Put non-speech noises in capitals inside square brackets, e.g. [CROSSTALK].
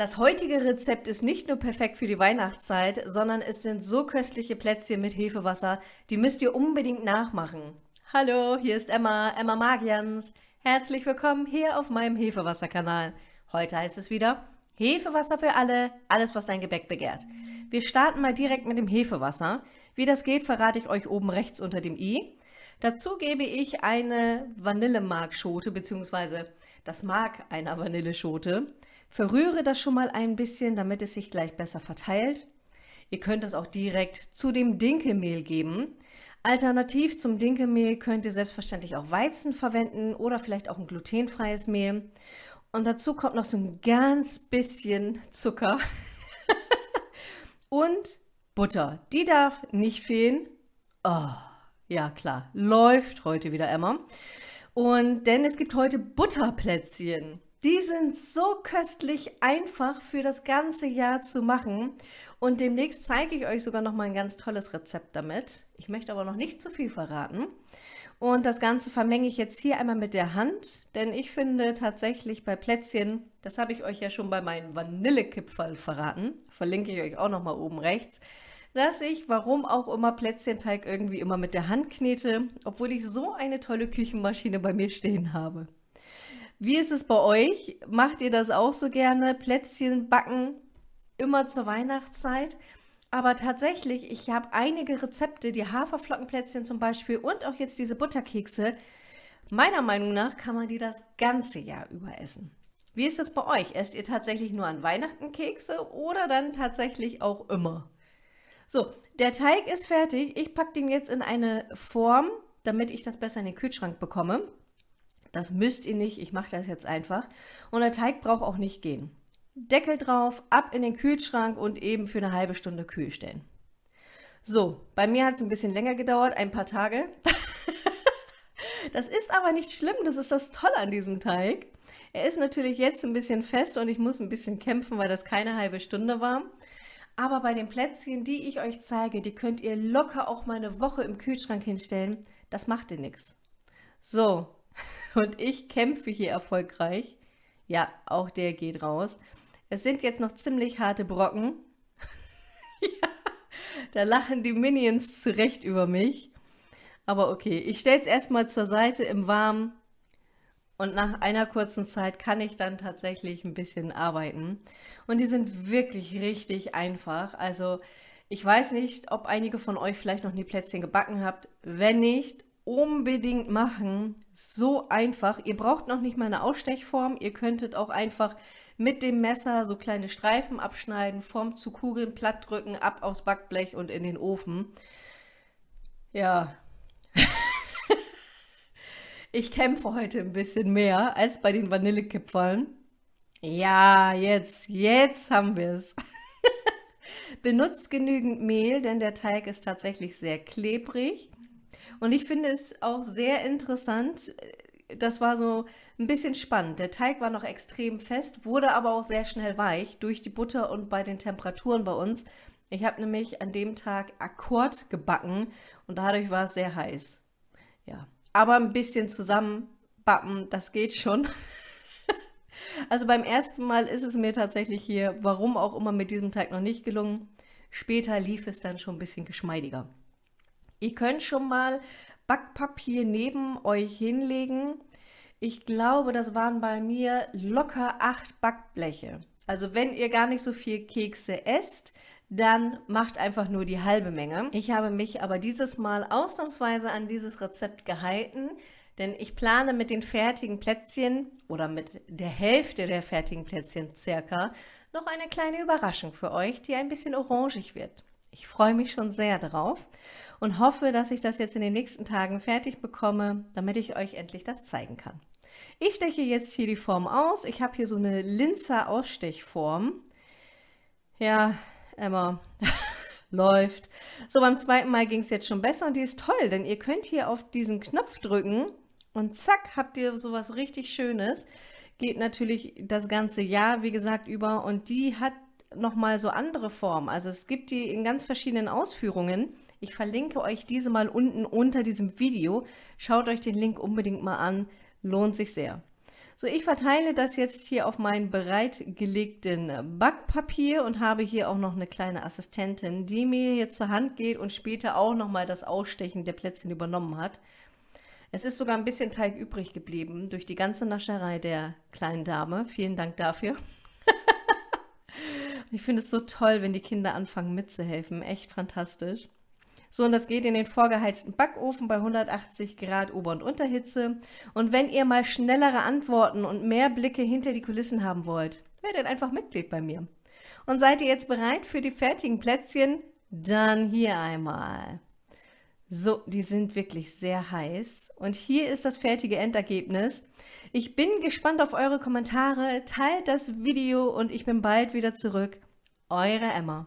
Das heutige Rezept ist nicht nur perfekt für die Weihnachtszeit, sondern es sind so köstliche Plätzchen mit Hefewasser, die müsst ihr unbedingt nachmachen. Hallo, hier ist Emma, Emma Magians. Herzlich willkommen hier auf meinem Hefewasser-Kanal. Heute heißt es wieder Hefewasser für alle, alles was dein Gebäck begehrt. Wir starten mal direkt mit dem Hefewasser. Wie das geht, verrate ich euch oben rechts unter dem i. Dazu gebe ich eine Vanillemarkschote bzw. das Mark einer Vanilleschote. Verrühre das schon mal ein bisschen, damit es sich gleich besser verteilt. Ihr könnt das auch direkt zu dem Dinkelmehl geben. Alternativ zum Dinkelmehl könnt ihr selbstverständlich auch Weizen verwenden oder vielleicht auch ein glutenfreies Mehl. Und dazu kommt noch so ein ganz bisschen Zucker [LAUGHS] und Butter. Die darf nicht fehlen. Oh, ja klar, läuft heute wieder Emma. Und denn es gibt heute Butterplätzchen. Die sind so köstlich einfach für das ganze Jahr zu machen und demnächst zeige ich euch sogar noch mal ein ganz tolles Rezept damit. Ich möchte aber noch nicht zu viel verraten. Und das Ganze vermenge ich jetzt hier einmal mit der Hand, denn ich finde tatsächlich bei Plätzchen, das habe ich euch ja schon bei meinem Vanillekipferl verraten, verlinke ich euch auch noch mal oben rechts, dass ich, warum auch immer, Plätzchenteig irgendwie immer mit der Hand knete, obwohl ich so eine tolle Küchenmaschine bei mir stehen habe. Wie ist es bei euch? Macht ihr das auch so gerne? Plätzchen backen immer zur Weihnachtszeit? Aber tatsächlich, ich habe einige Rezepte, die Haferflockenplätzchen zum Beispiel und auch jetzt diese Butterkekse. Meiner Meinung nach kann man die das ganze Jahr über essen. Wie ist es bei euch? Esst ihr tatsächlich nur an Weihnachten Kekse oder dann tatsächlich auch immer? So, der Teig ist fertig. Ich packe den jetzt in eine Form, damit ich das besser in den Kühlschrank bekomme. Das müsst ihr nicht, ich mache das jetzt einfach. Und der Teig braucht auch nicht gehen. Deckel drauf, ab in den Kühlschrank und eben für eine halbe Stunde kühl stellen. So, bei mir hat es ein bisschen länger gedauert, ein paar Tage. [LAUGHS] das ist aber nicht schlimm, das ist das Tolle an diesem Teig. Er ist natürlich jetzt ein bisschen fest und ich muss ein bisschen kämpfen, weil das keine halbe Stunde war. Aber bei den Plätzchen, die ich euch zeige, die könnt ihr locker auch mal eine Woche im Kühlschrank hinstellen. Das macht ihr nichts. So, [LAUGHS] und ich kämpfe hier erfolgreich. Ja, auch der geht raus. Es sind jetzt noch ziemlich harte Brocken. [LAUGHS] ja, da lachen die Minions zurecht über mich. Aber okay, ich stelle es erstmal zur Seite im Warmen und nach einer kurzen Zeit kann ich dann tatsächlich ein bisschen arbeiten. Und die sind wirklich richtig einfach. Also ich weiß nicht, ob einige von euch vielleicht noch nie Plätzchen gebacken habt. Wenn nicht, unbedingt machen. So einfach. Ihr braucht noch nicht mal eine Ausstechform. Ihr könntet auch einfach mit dem Messer so kleine Streifen abschneiden, Form zu Kugeln platt drücken, ab aufs Backblech und in den Ofen. Ja. [LAUGHS] ich kämpfe heute ein bisschen mehr als bei den Vanillekipferln. Ja, jetzt, jetzt haben wir es. [LAUGHS] Benutzt genügend Mehl, denn der Teig ist tatsächlich sehr klebrig. Und ich finde es auch sehr interessant, das war so ein bisschen spannend. Der Teig war noch extrem fest, wurde aber auch sehr schnell weich durch die Butter und bei den Temperaturen bei uns. Ich habe nämlich an dem Tag Akkord gebacken und dadurch war es sehr heiß. Ja, aber ein bisschen zusammenbappen, das geht schon. [LAUGHS] also beim ersten Mal ist es mir tatsächlich hier, warum auch immer, mit diesem Teig noch nicht gelungen. Später lief es dann schon ein bisschen geschmeidiger. Ihr könnt schon mal Backpapier neben euch hinlegen. Ich glaube, das waren bei mir locker acht Backbleche. Also wenn ihr gar nicht so viel Kekse esst, dann macht einfach nur die halbe Menge. Ich habe mich aber dieses Mal ausnahmsweise an dieses Rezept gehalten, denn ich plane mit den fertigen Plätzchen oder mit der Hälfte der fertigen Plätzchen circa noch eine kleine Überraschung für euch, die ein bisschen orangig wird. Ich freue mich schon sehr darauf und hoffe, dass ich das jetzt in den nächsten Tagen fertig bekomme, damit ich euch endlich das zeigen kann. Ich steche jetzt hier die Form aus. Ich habe hier so eine Linzer Ausstechform. Ja, Emma, [LAUGHS] läuft. So, beim zweiten Mal ging es jetzt schon besser und die ist toll, denn ihr könnt hier auf diesen Knopf drücken und zack, habt ihr sowas richtig Schönes. Geht natürlich das ganze Jahr, wie gesagt, über und die hat nochmal so andere Formen. Also es gibt die in ganz verschiedenen Ausführungen. Ich verlinke euch diese mal unten unter diesem Video. Schaut euch den Link unbedingt mal an, lohnt sich sehr. So, ich verteile das jetzt hier auf meinen bereitgelegten Backpapier und habe hier auch noch eine kleine Assistentin, die mir jetzt zur Hand geht und später auch nochmal das Ausstechen der Plätzchen übernommen hat. Es ist sogar ein bisschen Teig übrig geblieben durch die ganze Nascherei der kleinen Dame. Vielen Dank dafür. Ich finde es so toll, wenn die Kinder anfangen mitzuhelfen. Echt fantastisch. So, und das geht in den vorgeheizten Backofen bei 180 Grad Ober- und Unterhitze. Und wenn ihr mal schnellere Antworten und mehr Blicke hinter die Kulissen haben wollt, werdet einfach Mitglied bei mir. Und seid ihr jetzt bereit für die fertigen Plätzchen? Dann hier einmal. So, die sind wirklich sehr heiß. Und hier ist das fertige Endergebnis. Ich bin gespannt auf eure Kommentare. Teilt das Video und ich bin bald wieder zurück. Eure Emma.